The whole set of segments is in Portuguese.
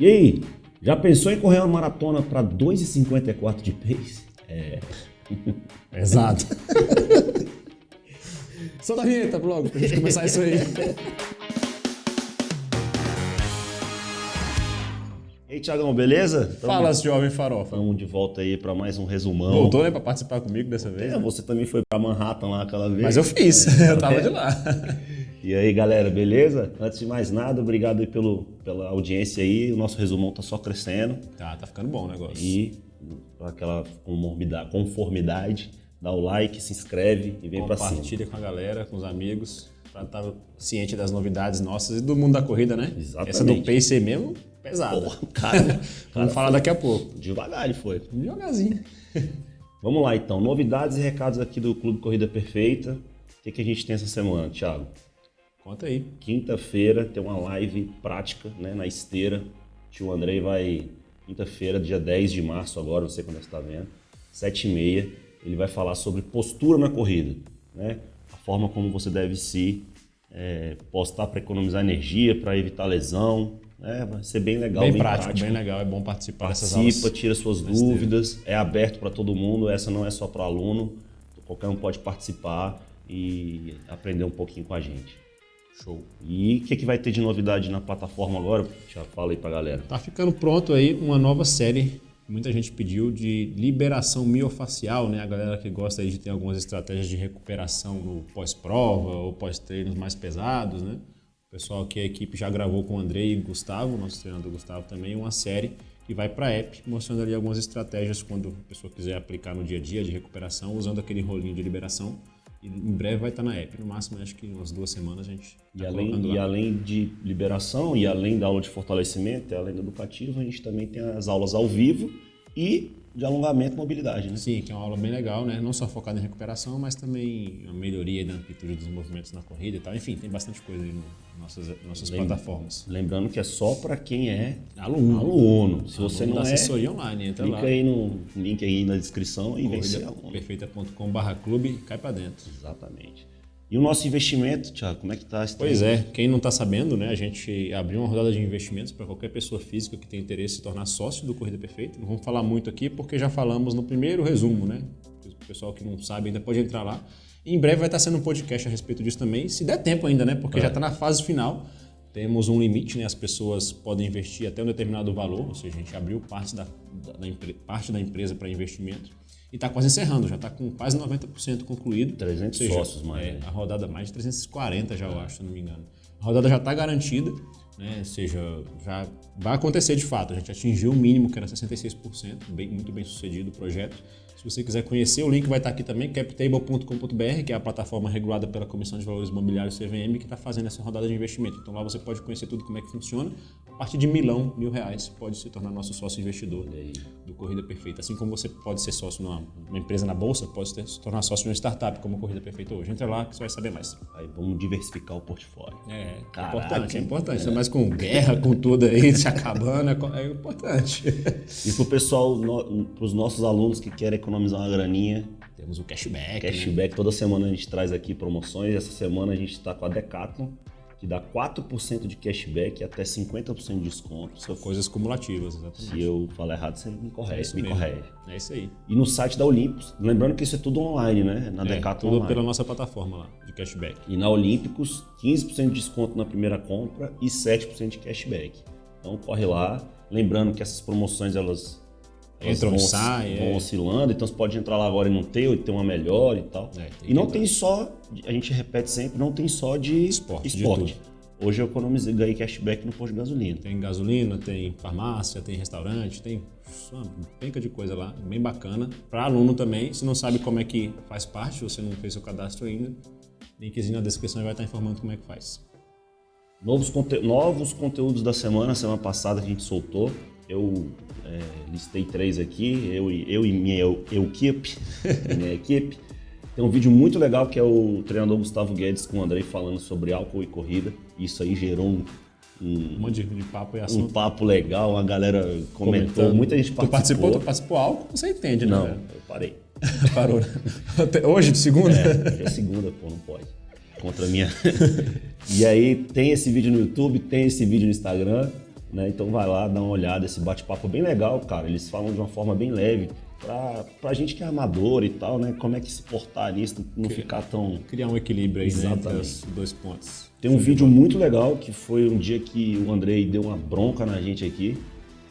E aí, já pensou em correr uma maratona para 2,54 de pace? É. Exato. Solta a vinheta logo pra gente começar isso aí. E aí, Tiagão, beleza? Tamo, Fala, jovem farofa. Estamos de volta aí para mais um resumão. Voltou, né, pra participar comigo dessa vez? É, você também foi para Manhattan lá aquela vez. Mas eu fiz, eu tava de lá. E aí, galera, beleza? Antes de mais nada, obrigado aí pelo, pela audiência aí. O nosso resumão tá só crescendo. Tá, tá ficando bom o negócio. E aquela conformidade, dá o like, se inscreve e vem para cima. Compartilha com a galera, com os amigos, pra estar ciente das novidades nossas e do mundo da corrida, né? Exatamente. Essa do pace aí mesmo, pesada. Porra, cara, Vamos falar daqui a pouco. devagar ele foi. Devagarzinho. Vamos lá então, novidades e recados aqui do Clube Corrida Perfeita. O que, que a gente tem essa semana, Thiago? Conta aí. Quinta-feira tem uma live prática né, na esteira. O tio Andrei vai, quinta-feira, dia 10 de março agora, não sei quando você está vendo, 7h30, ele vai falar sobre postura na corrida. Né? A forma como você deve se é, postar para economizar energia, para evitar lesão. Né? Vai ser bem legal, Bem, prático, bem legal, é bom participar dessas Participa, aulas. tira suas dúvidas, é aberto para todo mundo, essa não é só para aluno, qualquer um pode participar e aprender um pouquinho com a gente. Show. E o que, que vai ter de novidade na plataforma agora? Já fala aí pra galera. Tá ficando pronto aí uma nova série. Muita gente pediu de liberação miofacial, né? A galera que gosta aí de ter algumas estratégias de recuperação no pós-prova ou pós-treinos mais pesados, né? O pessoal aqui, a equipe já gravou com o Andrei e o Gustavo, nosso treinador Gustavo também, uma série que vai para app, mostrando ali algumas estratégias quando a pessoa quiser aplicar no dia a dia de recuperação, usando aquele rolinho de liberação. E em breve vai estar na app. No máximo, acho que umas duas semanas a gente E tá além, colocando e além de liberação, e além da aula de fortalecimento, e além do educativo, a gente também tem as aulas ao vivo e de alongamento e mobilidade, né? Sim, que é uma aula bem legal, né? Não só focada em recuperação, mas também a melhoria da amplitude dos movimentos na corrida e tal. Enfim, tem bastante coisa aí nas nossas, nossas Lembra- plataformas. Lembrando que é só para quem é Aluno. aluno. Se você Aluno não da é, assessoria online, entra clica lá. aí no link aí na descrição e vem ser aluno. Perfeita.com.br clube cai pra dentro. Exatamente. E o nosso investimento, Thiago, como é que tá? esse Pois é, quem não está sabendo, né? A gente abriu uma rodada de investimentos para qualquer pessoa física que tenha interesse em se tornar sócio do Corrida Perfeita. Não vamos falar muito aqui porque já falamos no primeiro resumo, né? O pessoal que não sabe ainda pode entrar lá. E em breve vai estar sendo um podcast a respeito disso também, se der tempo ainda, né? Porque já está na fase final. Temos um limite, né? As pessoas podem investir até um determinado valor, ou seja, a gente abriu parte da, da- da parte da empresa para investimento. E está quase encerrando, já está com quase 90% concluído. 300 Ou seja, sócios mais, é, né? a rodada mais de 340 já, eu acho, se não me engano. A rodada já está garantida, né? Ou seja, já vai acontecer de fato. A gente atingiu o mínimo, que era 66%, bem, muito bem sucedido o projeto. Se você quiser conhecer, o link vai estar aqui também, captable.com.br, que é a plataforma regulada pela Comissão de Valores Imobiliários CVM, que está fazendo essa rodada de investimento. Então lá você pode conhecer tudo como é que funciona. A partir de milão, mil reais, pode se tornar nosso sócio investidor do Corrida Perfeita. Assim como você pode ser sócio numa, empresa na bolsa, pode se tornar sócio de uma startup como Corrida Perfeita hoje. Entra lá que você vai saber mais. Aí vamos diversificar o portfólio. É, é Caraca. importante, é importante. Ainda mais com guerra, com tudo aí, se acabando, é é importante. E pro pessoal, no, pros nossos alunos que querem economizar uma graninha, Temos o cashback, né? cashback, toda semana a gente traz aqui promoções. Essa semana a gente está com a Decathlon, que dá 4% de cashback e até 50% de desconto. Eu, Coisas cumulativas, exatamente. se eu falar errado, você me É corrige. isso me mesmo. corrige. É isso aí. E no site da Olímpicos, lembrando que isso é tudo online, né? Na É, Decathlon tudo online. pela nossa plataforma lá, de cashback. E na Olímpicos, 15% de desconto na primeira compra e 7% de cashback. Então corre lá. Lembrando que essas promoções elas Entram e saem, vão é. oscilando, então você pode entrar lá agora e não ter, ou ter uma melhor e tal. É, e não tem só, a gente repete sempre, não tem só de Esporte, de esporte. Hoje eu economizei, ganhei cashback no posto de gasolina. Tem gasolina, tem farmácia, tem restaurante, tem uma penca de coisa lá, bem bacana. Para aluno também, se não sabe como é que faz parte, você não fez seu cadastro ainda, linkzinho na descrição vai estar informando como é que faz. Novos, conte- novos conteúdos da semana, semana passada a gente soltou. Eu é, listei três aqui, eu, e- eu e minha eu, equipe, minha equipe. Tem um vídeo muito legal que é o treinador Gustavo Guedes com o Andrei falando sobre álcool e corrida. Isso aí gerou um, um, Um monte de, papo e um assunto. papo legal, a galera comentou, comentando. muita gente Tu participou. participou, tu participou álcool, você entende, né? Não, velho? eu parei. Parou. né? Até Hoje, de segunda? É, hoje é segunda, pô, não pode. Contra a minha. e aí tem esse vídeo no YouTube, tem esse vídeo no Instagram. Né? Então vai lá, dá uma olhada, esse bate-papo é bem legal, cara. Eles falam de uma forma bem leve. Pra, pra gente que é amador e tal, né? Como é que se portar nisso, não ficar tão. Criar um equilíbrio aí né, entre Exatamente. os dois pontos. Tem um vídeo muito legal que foi um dia que o Andrei deu uma bronca na gente aqui,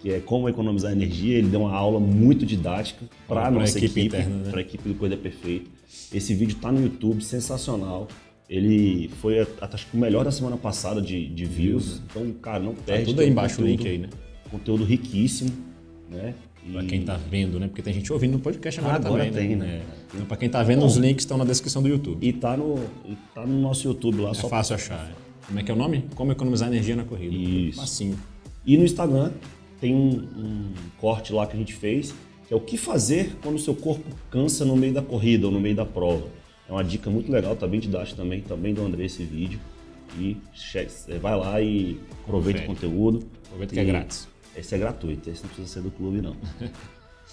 que é como economizar energia. Ele deu uma aula muito didática para a Pra nossa equipe equipe, interna, né? para a equipe do Coisa Perfeita. Esse vídeo tá no YouTube, sensacional. Ele foi, acho que o melhor da semana passada de, de views. Então, cara, não Tá perde. tudo que é aí embaixo o link aí, né? Conteúdo riquíssimo, né? E- Pra quem tá vendo, né? Porque tem gente ouvindo no podcast agora, Agora também, tem, né? né? É. Então, pra quem tá vendo, os links estão na descrição do YouTube. E tá no, e tá no nosso YouTube lá, É só fácil achar. é. Como é que é o nome? Como economizar energia na corrida. Isso. Facinho. E no Instagram tem um, um corte lá que a gente fez, que é o que fazer quando o seu corpo cansa no meio da corrida ou no meio da prova. É uma dica muito legal, tá bem didático também, também do André esse vídeo. E é, vai lá e aproveita o Confere. conteúdo. Aproveita que é grátis. Esse é gratuito, esse não precisa ser do clube não.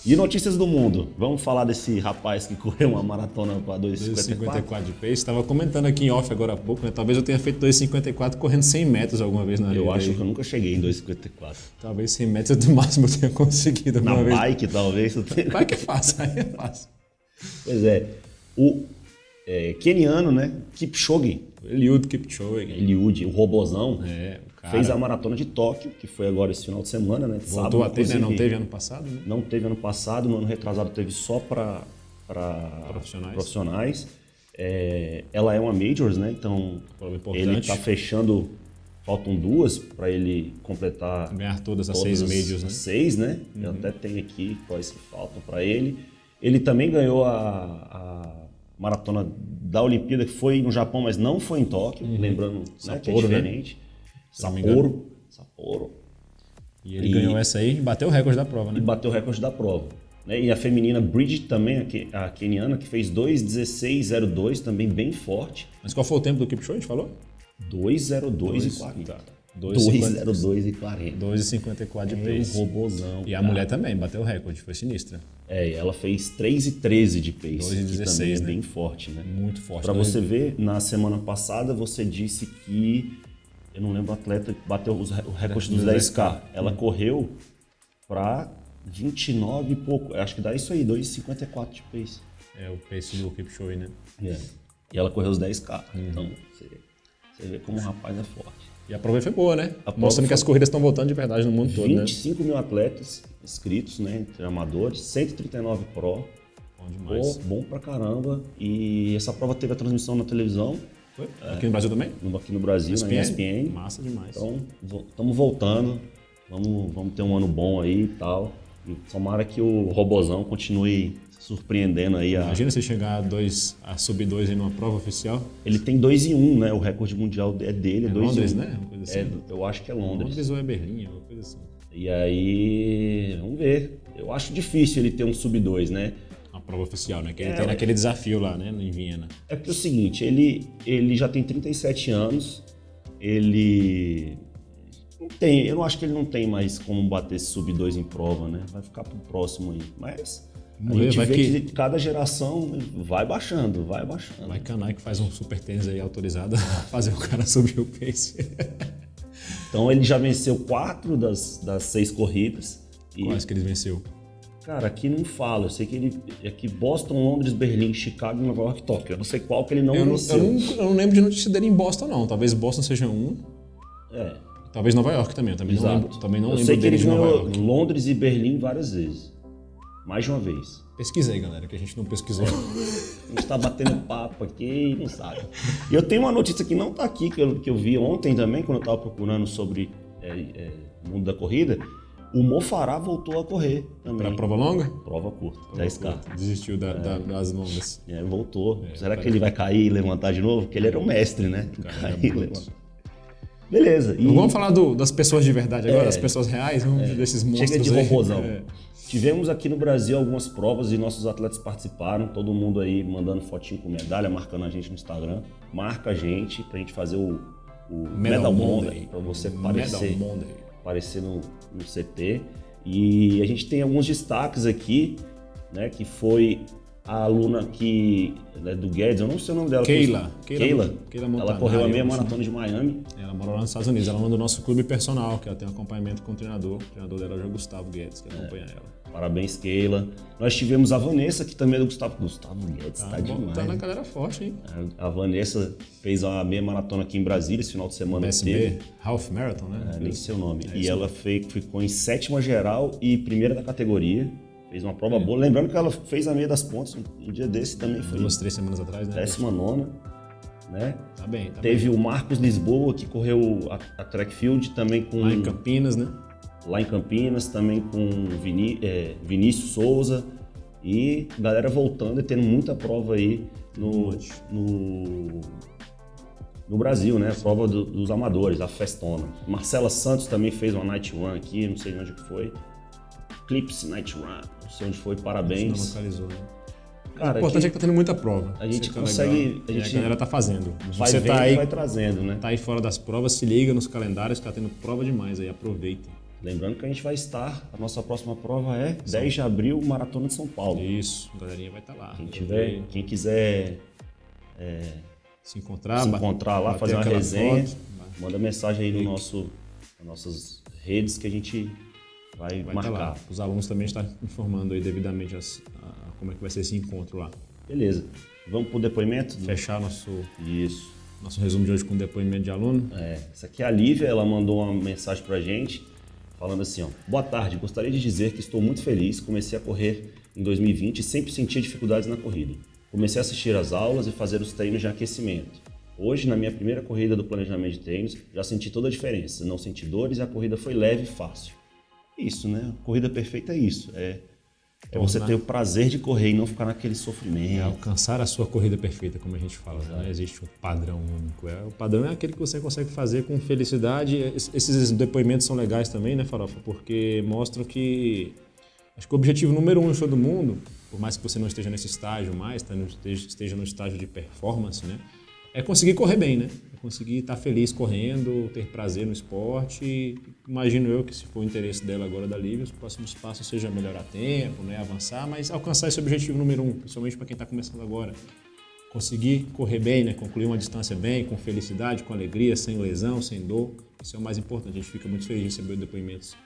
E notícias do mundo. Vamos falar desse rapaz que correu uma maratona para 2,54? 2,54 de pace. Estava comentando aqui em off agora há pouco, né? Talvez eu tenha feito 2,54 correndo 100 metros alguma vez na vida. Eu acho aí. que eu nunca cheguei em 2,54. Talvez 100 metros do máximo eu tenha conseguido Na vez. bike, talvez. tenha- que é fácil, aí é fácil. Pois é. O é, keniano, né? Kipchoge, Eliud Kipchoge. Eliud, o robozão, É, o cara fez a maratona de Tóquio, que foi agora esse final de semana, né? voltou a ter, né? Não teve ano passado, né? Não teve ano passado, no ano retrasado teve só para Profissionais. profissionais. É, ela é uma Majors, né? Então Prova ele está fechando, faltam duas para ele completar Ganhar todas as todas seis majors, né? Seis, né? Eu até tenho aqui quais que faltam para ele. Ele também ganhou a, a maratona da Olimpíada, que foi no Japão, mas não foi em Tóquio, lembrando né, que é Sapporo, né? diferente. não me Sapporo. Sapporo. E ele E- ganhou essa aí e bateu o recorde da prova, E né? bateu o recorde da prova. Né? E a feminina Bridget também, a, que- a keniana, que fez 2,16,02, também bem forte. Mas qual foi o tempo do Kipchoge, a gente falou? 2,02 e 40. Tá. 2,02 e 40. 2,54 de É um pace. robozão. E a cara. mulher também bateu o recorde, foi sinistra. É, ela fez 3 e 13 de pace, 2 e que 16, também é né? bem forte, né? Muito forte. Pra Dois- você ver, na semana passada você disse que eu não lembro o atleta que bateu os o recorde dos Dos 10K. Ela correu pra 29 e pouco. Acho que dá isso aí, 2,54 de pace. É o pace do Kipchoge, né? É. E ela correu os 10K. Uhum. Então, você, você vê como o rapaz é forte. E a prova foi boa, né? Mostrando que foi- as corridas estão voltando de verdade no mundo todo, né? 25 mil atletas inscritos, né? Entre amadores, 139 pro. Bom demais. Pô, bom pra caramba. E essa prova teve a transmissão na televisão, Foi? Aqui no Brasil também? no- aqui no Brasil, na ESPN. Massa demais. Então, estamos voltando. Vamos, vamos ter um ano bom aí e tal. E tomara que o Robozão continue surpreendendo aí. A... Imagina se chegar a, dois, a sub 2 em uma prova oficial. Ele tem 2 em 1, um, né? O recorde mundial é dele, é É 2 Londres, em 1. Um. né? Uma coisa assim. É, eu acho que é Londres. Londres ou é Berlim, alguma coisa assim. E aí, vamos ver. Eu acho difícil ele ter um sub 2, né? Uma prova oficial, né? Que ele É, tem ué. naquele desafio lá, né? Em Viena. É porque é o seguinte, ele, ele já tem 37 anos, ele não tem, eu não acho que ele não tem mais como bater esse sub 2 em prova, né? Vai ficar pro próximo aí. Mas a Vamos ver, gente vê que- que... cada geração vai baixando, vai baixando. Vai que a Nike faz um super tênis aí autorizado a fazer o cara subir o pace. Então ele já venceu quatro das, das seis corridas. E, Quais que ele venceu? cara, aqui não fala. Eu sei que ele. Aqui Boston, Londres, Berlim, Chicago, Nova York, Tóquio. Eu não sei qual que ele não Eu não, venceu. eu, não, eu não lembro de notícia dele em Boston, não. Talvez Boston seja um. É, Talvez Nova York também. Eu também não exato. lembro, também não eu lembro sei que dele ele de Nova ganhou York. Londres e Berlim várias vezes. Mais de uma vez. Pesquisa aí, galera, que a gente não pesquisou. A gente tá batendo papo aqui e não sabe. E eu tenho uma notícia que não tá aqui, que eu, que eu vi ontem também, quando eu tava procurando sobre é, é, o mundo da corrida. O Mofará voltou a correr também. pra prova longa? Prova curta, 10K. Desistiu da- da- das longas. É, voltou. Será que ele vai cair e levantar de novo? Porque ele era o mestre, né? Cair é e levantar. Beleza. E vamos falar do- das pessoas de verdade agora, É. as pessoas reais, vamos desses monstros chega de robôzão. É. Tivemos aqui no Brasil algumas provas e nossos atletas participaram. Todo mundo aí mandando fotinho com medalha, marcando a gente no Instagram. Marca a gente pra gente fazer o, o Medal, Monday, pra você aparecer. Medal Monday. aparecer no, no CT. E a gente tem alguns destaques aqui, né? Que foi a aluna que né, do Guedes, eu não sei o nome dela. Keila. Keila. Keila, Keila ela correu a meia maratona de Miami. Ela mora lá nos Estados Unidos. Ela é do nosso clube personal, que ela tem um acompanhamento com o treinador. O treinador dela é o Gustavo Guedes, que acompanha é. ela. Parabéns, Keila. Nós tivemos a Vanessa, que também é do Gustavo. Gustavo Guedes, tá, tá demais. Tá na galera forte, hein? A Vanessa fez a meia maratona aqui em Brasília esse final de semana. Teve. Half Marathon, né? É, nem sei o nome. É e ela fez, ficou em sétima geral e primeira da categoria. Fez uma prova é. boa. Lembrando que ela fez a meia das pontas um dia desse também. Foi Duas, três semanas atrás, né? Décima nona. Né? Tá bem, tá Teve bem. o Marcos Lisboa, que correu a, a track field também com... Lá em Campinas, né? Lá em Campinas, também com Viní é, Vinícius Souza e galera voltando e tendo muita prova aí no, no, no Brasil, né? A prova do, dos amadores, a Festona. Marcela Santos também fez uma Night Run aqui, não sei onde que foi. Clips Night Run, não sei onde foi, parabéns. Não localizou, né? Cara, o importante aqui, é que tá tendo muita prova. A gente consegue. A, gente, a galera tá fazendo. Vai Você tá aí, vai trazendo, né? Tá aí fora das provas, se liga nos calendários, tá tendo prova demais aí, aproveita. Lembrando que a gente vai estar, a nossa próxima prova é 10 de abril, Maratona de São Paulo. Isso, a galerinha vai estar lá. Quem, tiver, quem quiser é, se encontrar, se encontrar lá, fazer uma resenha, foto, manda mensagem aí no nosso, nas nossas redes que a gente vai, vai marcar. Os alunos também estão informando aí devidamente as, a, como é que vai ser esse encontro lá. Beleza. Vamos para o depoimento? Fechar nosso, Isso. nosso resumo de hoje com depoimento de aluno. É, essa aqui é a Lívia, ela mandou uma mensagem para a gente falando assim, ó, boa tarde, gostaria de dizer que estou muito feliz, comecei a correr em 2020 e sempre sentia dificuldades na corrida. Comecei a assistir às aulas e fazer os treinos de aquecimento. Hoje, na minha primeira corrida do planejamento de treinos, já senti toda a diferença, não senti dores e a corrida foi leve e fácil. Isso, né? A corrida perfeita é isso, é é você ter o prazer de correr e não ficar naquele sofrimento. É alcançar a sua corrida perfeita, como a gente fala. Né? Não existe um padrão único. É, o padrão é aquele que você consegue fazer com felicidade. Esses depoimentos são legais também, né, Farofa? Porque mostram que. Acho que o objetivo número um de todo mundo, por mais que você não esteja nesse estágio mais, tá esteja no estágio de performance, né? É conseguir correr bem, né? É conseguir estar feliz correndo, ter prazer no esporte. Imagino eu que se for o interesse dela agora da Lívia, os próximos passos seja melhorar tempo, né? avançar, mas alcançar esse objetivo número um, principalmente para quem está começando agora. Conseguir correr bem, né? concluir uma distância bem, com felicidade, com alegria, sem lesão, sem dor. Isso é o mais importante. A gente fica muito feliz de receber depoimentos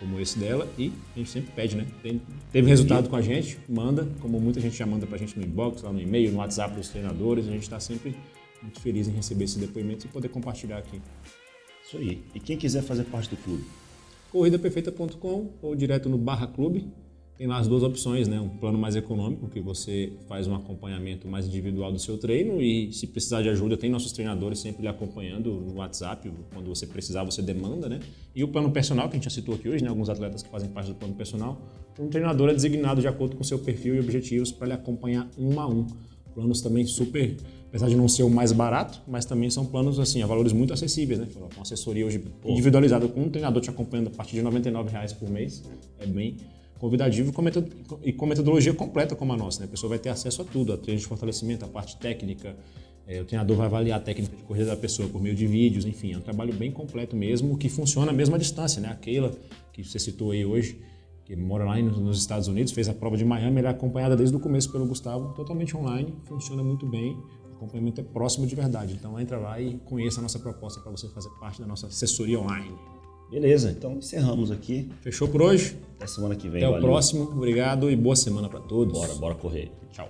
como esse dela e a gente sempre pede, né? Tem, teve resultado com a gente, manda, como muita gente já manda pra gente no inbox, lá no e-mail, no WhatsApp dos treinadores, a gente está sempre muito feliz em receber esse depoimento e poder compartilhar aqui. Isso aí. E quem quiser fazer parte do clube? corridaperfeita.com ou direto no barra clube. Tem lá as duas opções, né? Um plano mais econômico, que você faz um acompanhamento mais individual do seu treino e se precisar de ajuda, tem nossos treinadores sempre lhe acompanhando no WhatsApp, quando você precisar, você demanda, né? E o plano personal, que a gente já citou aqui hoje, né? Alguns atletas que fazem parte do plano personal, um treinador é designado de acordo com seu perfil e objetivos para lhe acompanhar um a um. Planos também super apesar de não ser o mais barato, mas também são planos assim, a valores muito acessíveis, né? Com assessoria hoje individualizada com um treinador te acompanhando a partir de 99 reais por mês, é bem convidativo e com metodologia completa como a nossa, né? A pessoa vai ter acesso a tudo, a treino de fortalecimento, a parte técnica, é, o treinador vai avaliar a técnica de corrida da pessoa por meio de vídeos, enfim, é um trabalho bem completo mesmo, que funciona à mesma distância, né? A Keila, que você citou aí hoje, que mora lá nos Estados Unidos, fez a prova de Miami, ela é acompanhada desde o começo pelo Gustavo, totalmente online, funciona muito bem, o acompanhamento é próximo de verdade. Então entra lá e conheça a nossa proposta para você fazer parte da nossa assessoria online. Beleza, então encerramos aqui. Fechou por hoje? Até semana que vem. Até valeu. o próximo. Obrigado e boa semana para todos. Bora, bora correr. Tchau.